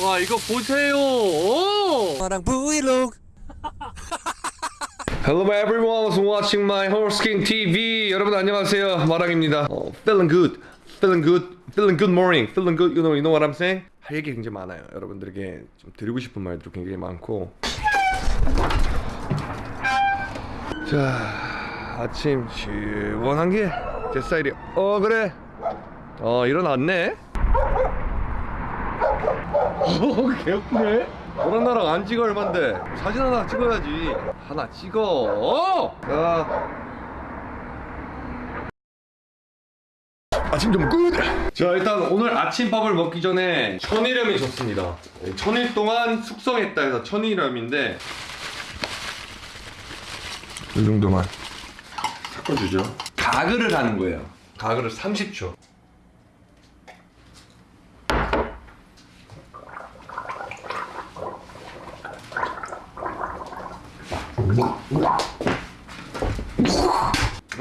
와 이거 보세요. 오! 마랑 브이로그 Hello everyone who's watching my horse king TV. 여러분 안녕하세요. 마랑입니다. 어, feeling good, feeling good, feeling good morning, feeling good. You know, you know what I'm saying? 할 얘기 굉장히 많아요. 여러분들에게 좀 드리고 싶은 말도 굉장히 많고. 자, 아침 시원한 게 제 스타일이야. 어 그래. 어 일어났네. 어 개웃네. 너랑 나랑 안 찍어 얼만데. 사진 하나 찍어야지. 하나 찍어. 자. 아침 좀 끝! 자 일단 오늘 아침밥을 먹기 전에 천일염이 좋습니다. 천일 동안 숙성했다 해서 천일염인데 이 정도만. 섞어주죠. 가글을 하는 거예요. 가글을 30초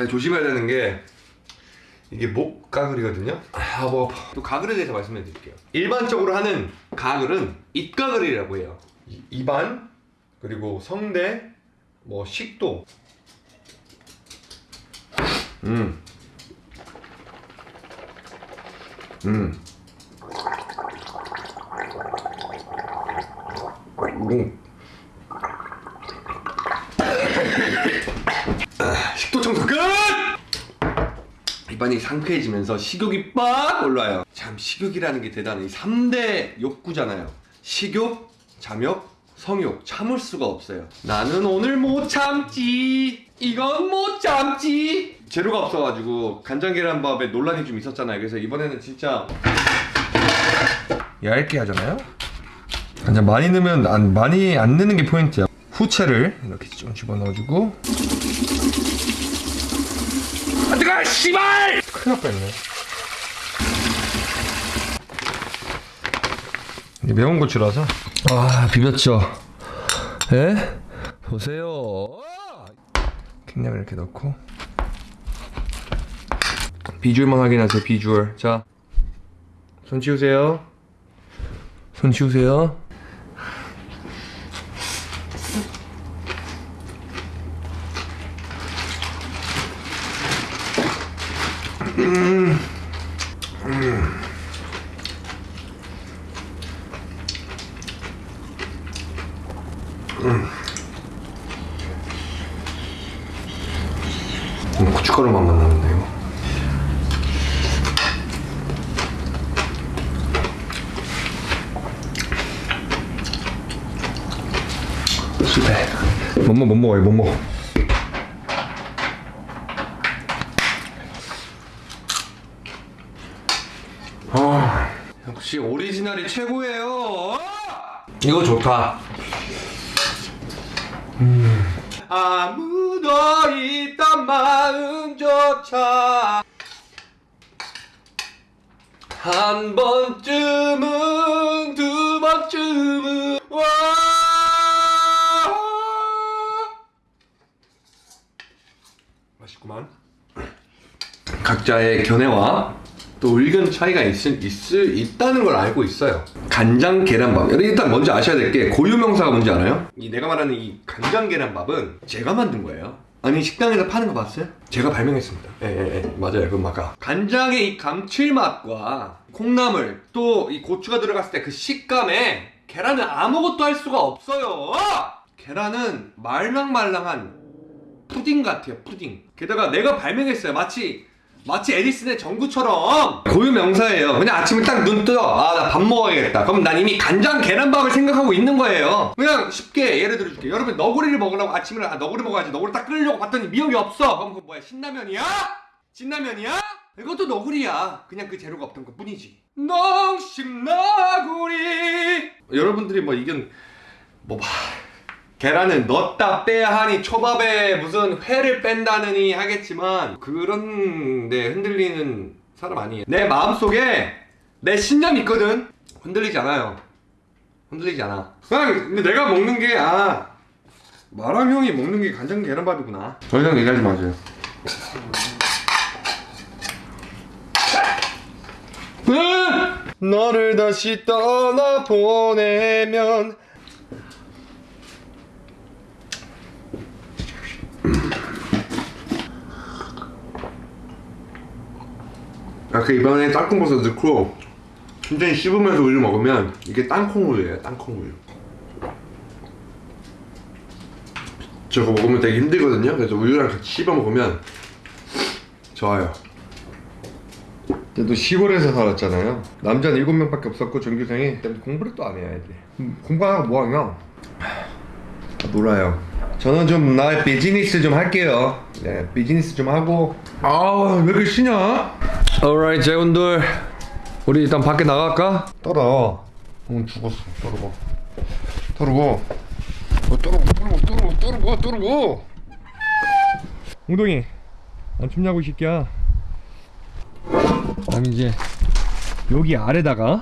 조심해야 되는 게 이게 목 가글이거든요. 아, 뭐, 또 가글에 대해서 말씀해 드릴게요. 일반적으로 하는 가글은 입가글이라고 해요. 이- 입안, 그리고 성대, 뭐 식도. 음. 음. 음. 식도 청소 끝! 입안이 상쾌해지면서 식욕이 빡 올라요. 참 식욕이라는 게 대단해. 이 3대 욕구잖아요. 식욕, 잠욕, 성욕 참을 수가 없어요. 나는 오늘 못 참지. 이건 못 참지. 재료가 없어가지고 간장 계란밥에 논란이 좀 있었잖아요. 그래서 이번에는 진짜 얇게 하잖아요. 간장 많이 넣으면 안, 많이 안 넣는 게 포인트야. 후채를 이렇게 좀 집어넣어주고 안 뜨거 씨발! 큰일 날 뻔했네 매운 고추라서? 아 비볐죠. 예? 보세요. 킹냥을 이렇게 넣고. 비주얼만 확인하세요 비주얼. 자손 치우세요. 손 치우세요 음, 고춧가루만 만나는데 이거 실패 못 먹어 못 먹어요 못 먹어 역시 오리지널이 최고예요. 이거 좋다. 아무도 있던 마음조차 한 번쯤은 두 번쯤은 와! 맛있구만. 각자의 견해와 또 의견 차이가 있, 있, 있다는 걸 알고 있어요. 간장 계란밥. 일단 먼저 아셔야 될 게 고유명사가 뭔지 알아요? 이 내가 말하는 이 간장 계란밥은 제가 만든 거예요. 아니 식당에서 파는 거 봤어요? 제가 발명했습니다. 예, 예, 예. 맞아요. 그 마가. 간장의 이 감칠맛과 콩나물 또 이 고추가 들어갔을 때 그 식감에 계란은 아무것도 할 수가 없어요. 계란은 말랑말랑한 푸딩 같아요 푸딩 게다가 내가 발명했어요 마치 마치 에디슨의 전구처럼. 고유 명사예요. 그냥 아침에 딱 눈 뜨어. 아 나 밥 먹어야겠다. 그럼 난 이미 간장 계란밥을 생각하고 있는 거예요. 그냥 쉽게 예를 들어줄게. 여러분 너구리를 먹으려고 아침에 아 너구리 먹어야지. 너구리 딱 끓이려고 봤더니 미역이 없어. 그럼 그거 뭐야? 신라면이야? 진라면이야? 이것도 너구리야. 그냥 그 재료가 없던 것 뿐이지. 농심 너구리? 여러분들이 뭐 이건 뭐 봐. 계란을 넣었다 빼야 하니 초밥에 무슨 회를 뺀다느니 하겠지만 그런데 흔들리는 사람 아니에요. 내 마음속에 내 신념이 있거든. 흔들리지 않아요. 흔들리지 않아. 그냥 근데 내가 먹는 게아 마람 형이 먹는 게 간장 계란밥이구나. 더 이상 얘기하지 마세요. 으! 너를 다시 떠나 보내면 아, 그 이번에 땅콩버섯 넣고 굉장히 씹으면서 우유 먹으면 이게 땅콩우유예요, 땅콩우유. 저거 먹으면 되게 힘들거든요. 그래서 우유랑 같이 씹어 먹으면 좋아요. 그래도 시골에서 살았잖아요. 남자는 일곱 명밖에 없었고 전교생이 공부를 또 안 해야 돼. 음, 공부 안 하고 뭐 하냐? 놀아요. 저는 좀 나의 비즈니스 좀 할게요. 네, 비즈니스 좀 하고. 아, 왜 이렇게 쉬냐? Alright, 재훈들. 우리 일단 밖에 나갈까? 떨어. 응, 죽었어. 떨어고. 떨어고. 어, 떨어고, 떨어고, 떨어고, 떨어고, 떨어고. 웅동이, 안 춥냐고 이 새끼야. 그럼 이제 여기 아래다가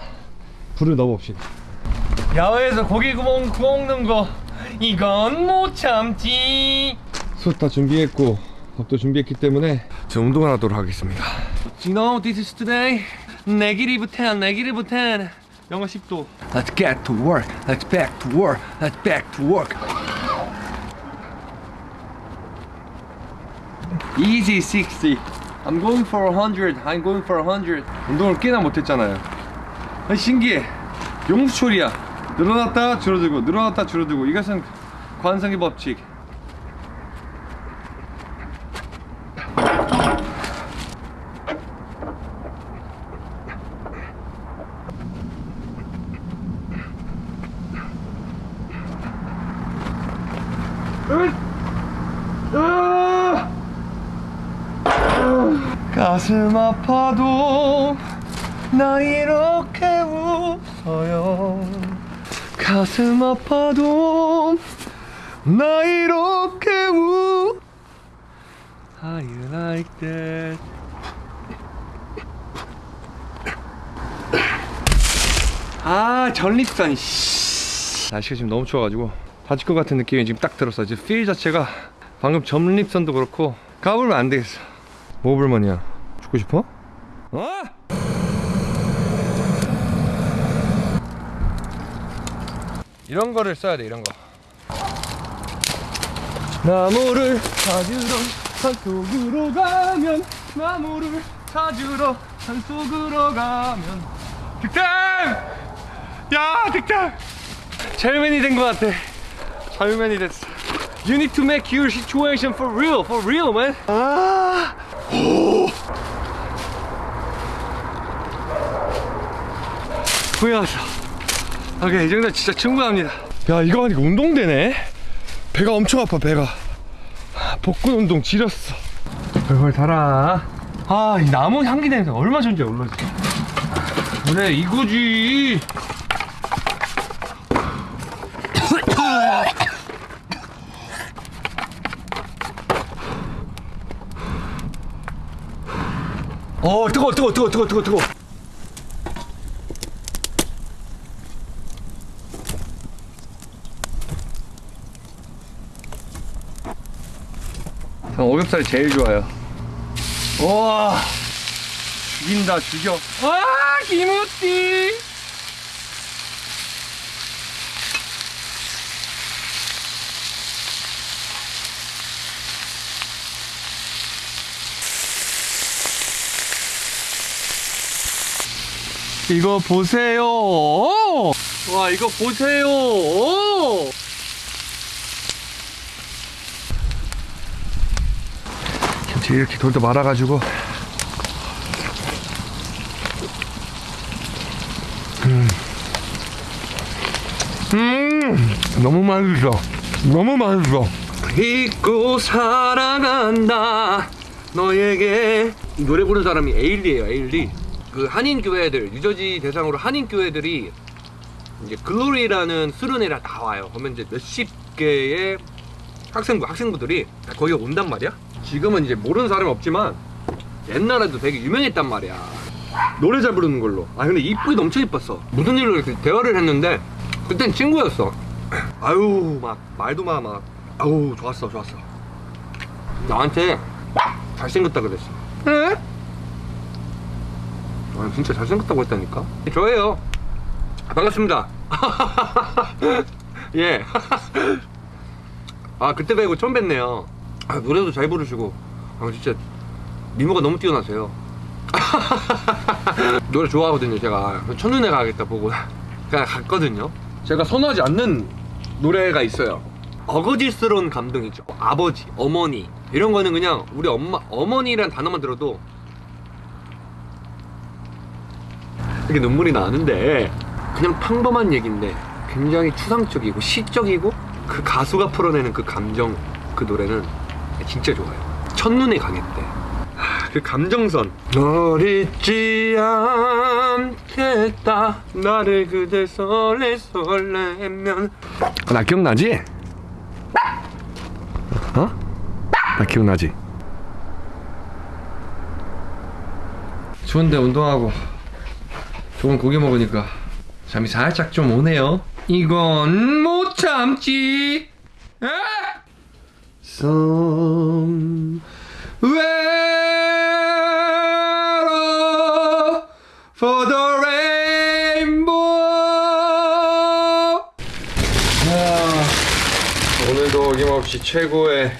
불을 넣어봅시다. 야외에서 고기 구멍 구먹는 거 이건 못 참지. 숯 다 준비했고 밥도 준비했기 때문에 저 운동을 하도록 하겠습니다. You know this is today negative 10, negative 10. 영하 10도. Let's get to work. Let's back to work. Let's back to work. Easy 60. I'm going for 100. I'm going for 100. 운동을 꽤나 못했잖아요. 아, 신기해. 용수초리야. 늘어났다 줄어들고 늘어났다 줄어들고 이것은 관성의 법칙. 으아! 가슴 아파도 나 이렇게 웃어요. 가슴 아파도 나 이렇게 우 How you like that 아 전립선. 씨. 날씨가 지금 너무 추워가지고 다칠 것 같은 느낌이 지금 딱 들었어. 지금 필 자체가 방금 전립선도 그렇고 까불면 안 되겠어 뭐 불만이야 죽고 싶어? 어? 이런 거를 써야 돼 이런 거 나무를 찾으러 산속으로 가면 나무를 찾으러 산속으로 가면 득템! 야 득템! 잘맨이 된것 같아 잘맨이 됐어 You need to make your situation for real, for real, man. 아, 오. 후회하다. 오케이, 이 정도 진짜 충분합니다. 야, 이거 하니까 운동되네. 배가 엄청 아파, 배가. 복근 운동 지렸어. 벌벌 달아. 아, 이 나무 향기 냄새 얼마 전에 올라지. 그래, 이거지. 어 뜨거 뜨거 뜨거 뜨거 뜨거 뜨거 전 오겹살이 제일 좋아요. 와 죽인다 죽여. 아 김우띠 이거 보세요. 와, 이거 보세요. 김치 이렇게 돌도 말아가지고. 음. 음, 너무 맛있어. 너무 맛있어. 잊고 살아간다. 너에게 노래 부르는 사람이 에일리예요, 에일리. 그 한인 교회들 뉴저지 대상으로 한인 교회들이 이제 글로리라는 수련회라 나와요. 그러면 이제 몇십 개의 학생부 학생부들이 거기 온단 말이야. 지금은 이제 모르는 사람이 없지만 옛날에도 되게 유명했단 말이야. 노래 잘 부르는 걸로. 아 근데 이쁘게 엄청 이뻤어. 무슨 일로 이렇게 대화를 했는데 그땐 친구였어. 아유 막 말도 마 막. 아우 좋았어 좋았어. 나한테 잘생겼다 그랬어. 에? 아, 진짜 잘생겼다고 했다니까? 저예요. 반갑습니다. 예. 아 그때 뵈고 처음 뵀네요. 아 노래도 잘 부르시고. 아 진짜 미모가 너무 뛰어나세요. 노래 좋아하거든요 제가. 첫눈에 가겠다 보고. 그냥 갔거든요. 제가 선호하지 않는 노래가 있어요. 어거지스러운 감동이죠. 아버지, 어머니. 이런 거는 그냥 우리 엄마, 어머니란 단어만 들어도 이렇게 눈물이 나는데 그냥 평범한 얘기인데 굉장히 추상적이고 시적이고 그 가수가 풀어내는 그 감정 그 노래는 진짜 좋아요 첫눈에 하, 그 감정선 널 잊지 않겠다 나를 그대 설레 설레면 나 기억나지? 어? 나 기억나지? 추운데 운동하고 좋은 고기 먹으니까 잠이 살짝 좀 오네요. 이건 못 참지. 에? Somewhere for the rainbow. 아, 오늘도 어김없이 최고의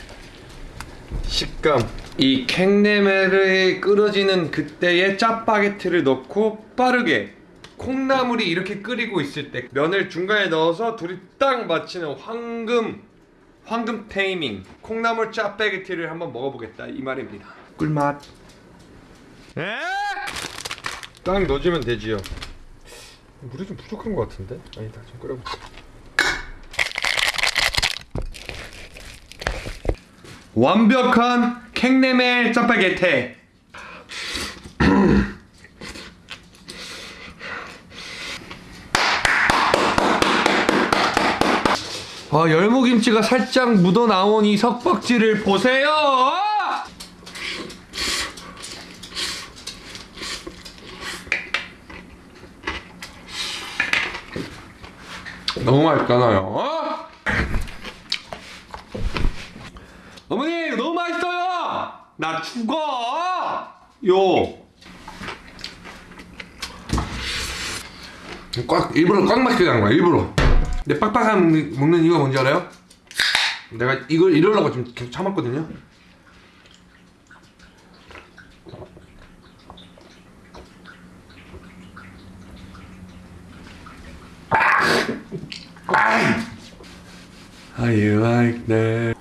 식감 이 캥네메르에 끓어지는 그때의 짜파게티를 넣고 빠르게 콩나물이 이렇게 끓이고 있을 때 면을 중간에 넣어서 둘이 딱 맞추는 황금 황금 테이밍. 콩나물 짜파게티를 한번 먹어보겠다. 이 말입니다. 꿀맛. 에? 딱 넣어주면 되지요. 물이 좀 부족한 것 같은데? 아니다 좀 끓여볼게. 완벽한 캥네멜 짜파게티 아 열무김치가 살짝 묻어나온 이 석박지를 보세요! 너무 맛있잖아요. 어? 어머니 너무 맛있어요 나 죽어! 요. 꽉 일부러 꽉 맛있게 한 거야 일부러. 근데 빡빡한 먹는, 먹는 이유가 뭔지 알아요? 내가 이걸 이러려고 좀 계속 참았거든요. How you like that?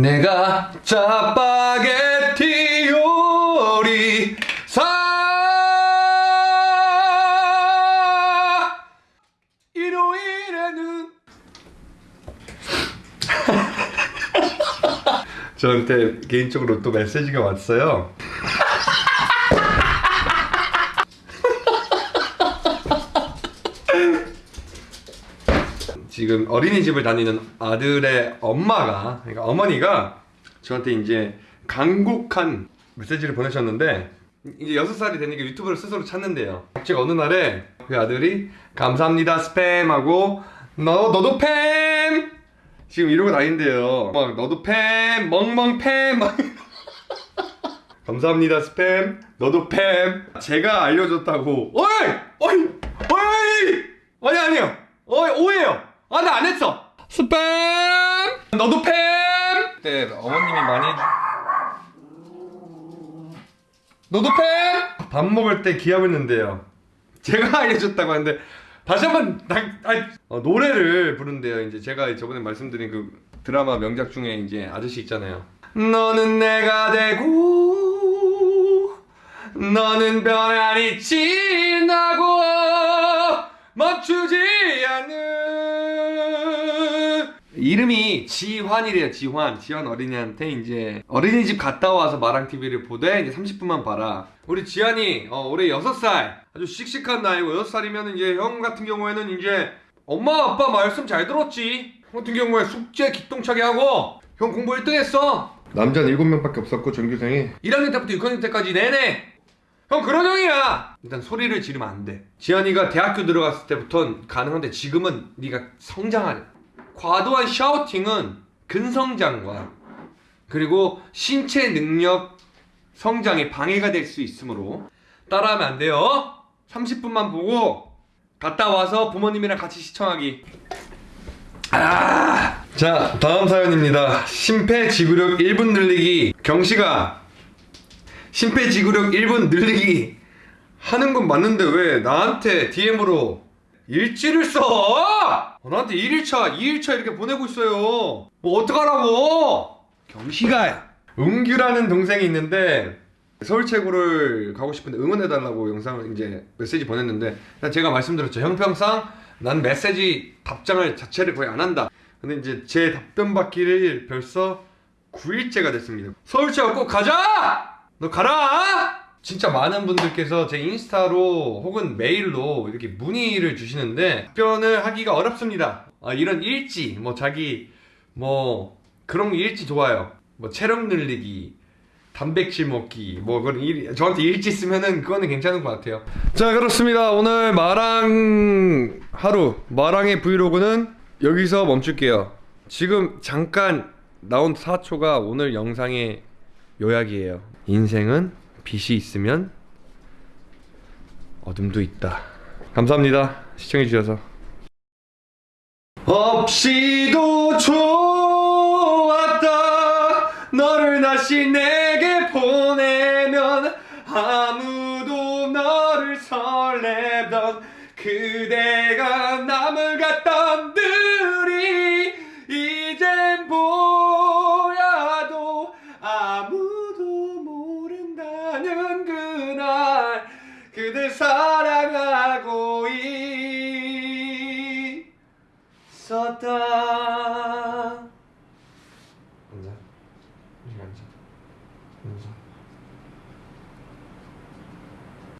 내가 짜파게티 요리사 일요일에는 저한테 개인적으로 또 메시지가 왔어요 지금 어린이집을 다니는 아들의 엄마가 그러니까 어머니가 저한테 이제 간곡한 메시지를 보내셨는데 이제 6살이 되니까 유튜브를 스스로 찾는데요. 제가 어느 날에 그 아들이 감사합니다 스팸 하고 너, 너도 팸! 지금 이러고 다닌대요. 막 너도 팸! 멍멍 팸! 막 감사합니다 스팸. 너도 팸. 제가 알려줬다고 어이! 어이! 어이! 아니 아니요. 어이 오해요 아 나 안 했어. 스팸! 너도 팸! 그때 어머님이 많이 너도 팸! 밥 먹을 때 기합을 넣는데요. 제가 알려줬다고 하는데 다시 한번 나, 아니, 어, 노래를 부른대요. 이제 제가 저번에 말씀드린 그 드라마 명작 중에 이제 아저씨 있잖아요. 너는 내가 되고 너는 변하니 지나고 멈추지 않는 이름이 지환이래요 지환. 지환 어린이한테 이제 어린이집 갔다 와서 마랑TV를 보되 이제 30분만 봐라. 우리 지환이 어, 올해 6살. 아주 씩씩한 나이고 6살이면 이제 형 같은 경우에는 이제 엄마 아빠 말씀 잘 들었지? 형 같은 경우에 숙제 기똥차게 하고 형 공부 1등 했어. 남자는 7명 밖에 없었고 전교생이 1학년 때부터 6학년 때까지 내내. 형 그런 형이야. 일단 소리를 지르면 안돼. 지한이가 대학교 들어갔을 때부터는 가능한데 지금은 네가 성장하래 과도한 샤우팅은 근성장과 그리고 신체 능력 성장에 방해가 될 수 있으므로 따라하면 안 돼요. 30분만 보고 갔다 와서 부모님이랑 같이 시청하기. 아! 자, 다음 사연입니다. 심폐지구력 1분 늘리기. 경씨가 심폐지구력 1분 늘리기 하는 건 맞는데 왜 나한테 DM으로 일지를 써? 어, 나한테 1일차, 2일차 이렇게 보내고 있어요. 뭐 어떡하라고? 경씨가 은규라는 동생이 있는데 서울체구를 가고 싶은데 응원해달라고 영상을 이제 메시지 보냈는데 제가 말씀드렸죠 형평상 난 메시지 답장을 자체를 거의 안 한다 근데 이제 제 답변 받기를 벌써 9일째가 됐습니다 서울체구 꼭 가자! 너 가라! 진짜 많은 분들께서 제 인스타로 혹은 메일로 이렇게 문의를 주시는데 답변을 하기가 어렵습니다 아, 이런 일지 뭐 자기 뭐 그런 일지 좋아요 뭐 체력 늘리기 단백질 먹기 뭐 그런 일 저한테 일지 쓰면은 그거는 괜찮은 것 같아요. 자 그렇습니다. 오늘 마랑 하루 마랑의 브이로그는 여기서 멈출게요. 지금 잠깐 나온 4초가 오늘 영상의 요약이에요. 인생은 빛이 있으면 어둠도 있다. 감사합니다. 시청해 주셔서. 없이도 좋았다 너를 다시 내게 보내면 아무도 너를 설레던 그대가 남을 갔던 들 Krishna.